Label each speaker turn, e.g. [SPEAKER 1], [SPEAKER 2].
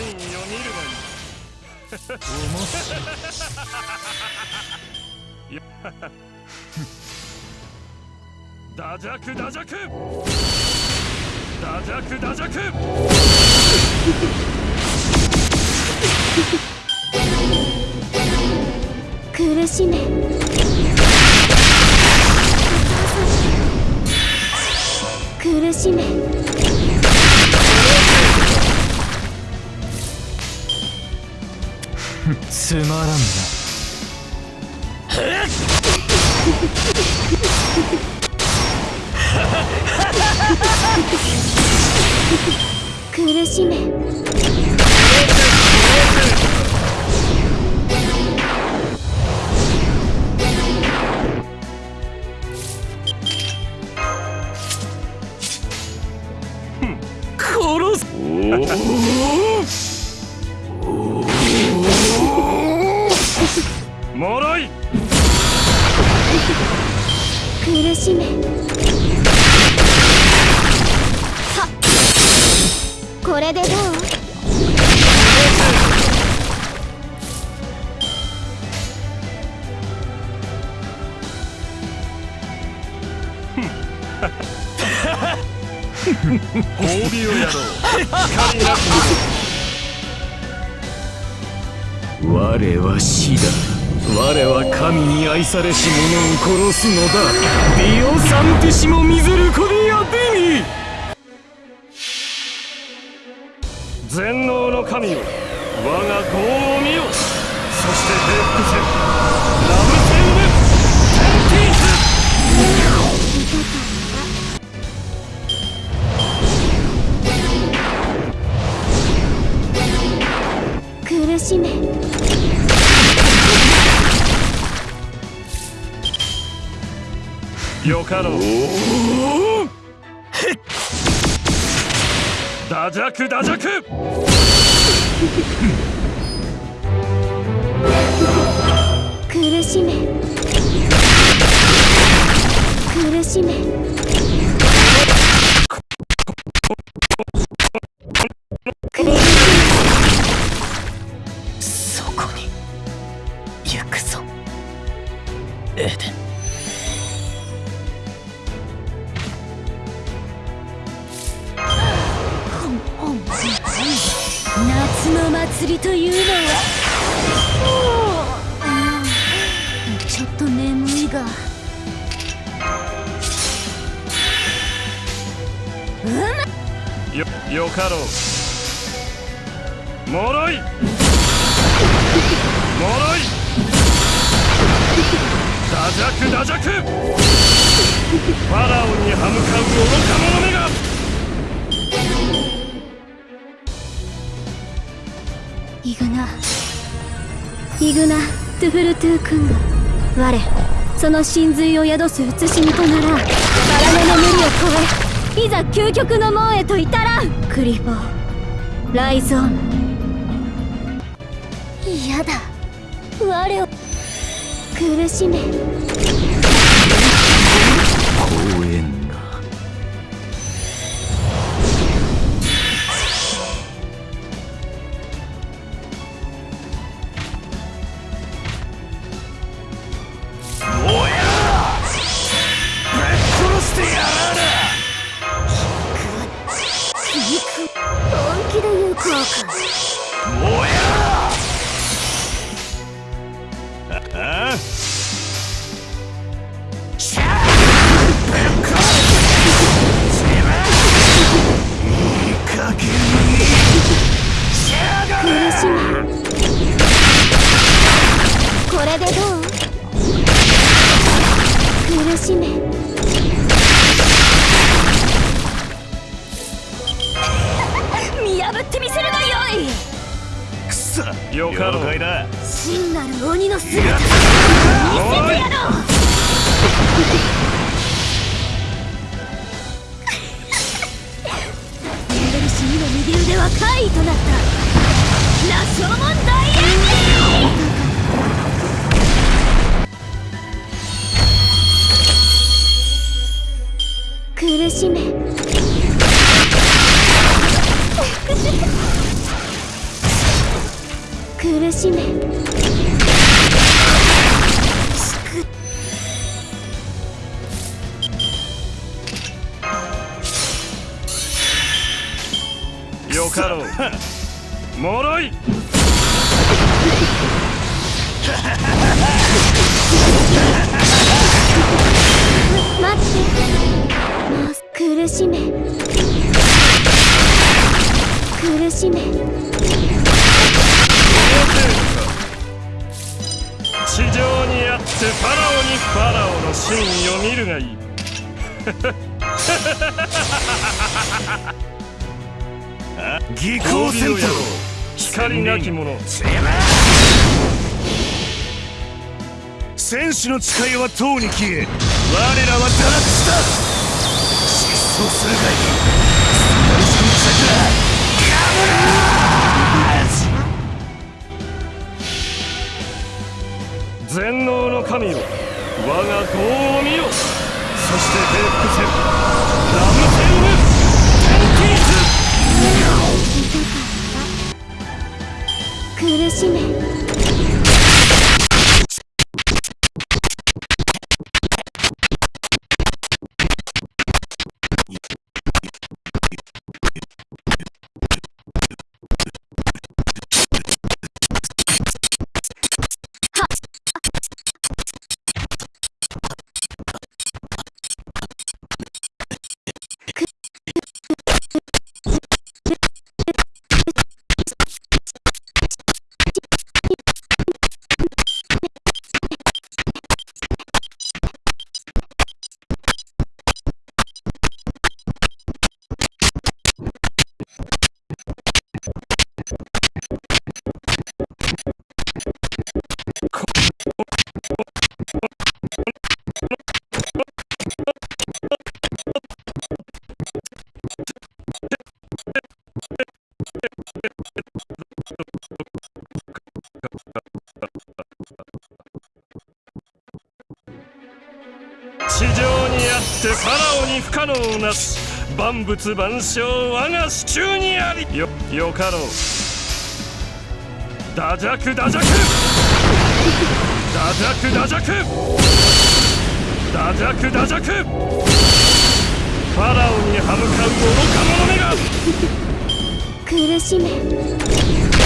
[SPEAKER 1] 真意を見るがいい面白いダジャクダジャクダジャクダジャク
[SPEAKER 2] 苦しめ苦しめ
[SPEAKER 3] つまらんな。
[SPEAKER 2] 苦しめ。はっ。これでどう？
[SPEAKER 1] 褒美 をやろう。光なく
[SPEAKER 3] 我は死だ。我は神に愛されし者を殺すのだ。ディオサンティシモミゼルコディアディミ
[SPEAKER 1] 全能の神よ。我が拷問よかろう。ダジャクダジャク。
[SPEAKER 2] 苦しめ。苦しめ。祭りというのはうんちょっと眠いが
[SPEAKER 1] よよかろう。もろい。もろい。ダジャクダジャクファラオに歯向かう愚か者めが。
[SPEAKER 2] イグナ。イグナトゥフルトゥー君が我その真髄を宿す写しみとならバラネの無理を超えいざ究極の門へと至らん。クリボーライゾーン。嫌だ。我を苦しめ。苦しめ
[SPEAKER 3] くそ
[SPEAKER 1] よかろう
[SPEAKER 3] 了解だ。
[SPEAKER 2] 真なる鬼の姿見せてやろうエンデルシ2の右腕は怪異となった羅生門大苦しめ。苦しめ。
[SPEAKER 1] よかろう。脆い。
[SPEAKER 2] 待って。もう苦しめ。苦しめ
[SPEAKER 1] 地上にあってファラオにファラオの真意を見るがいい。
[SPEAKER 3] 技
[SPEAKER 1] 巧戦闘光なき者。
[SPEAKER 3] 戦士の誓いはとうに消え我らは堕落した。失踪するがいい。その
[SPEAKER 1] 全能の神よ。我が業を見よ。そして平服せラムセウム。テンティース
[SPEAKER 2] 苦しめ。
[SPEAKER 1] にあってファラオに不可能なし万物万象我が手中にあり。よよかろう。ダジャクダジャクダジャクダジャクダジャクダジャクファラオに歯向かう愚か者めが。
[SPEAKER 2] 苦しめ。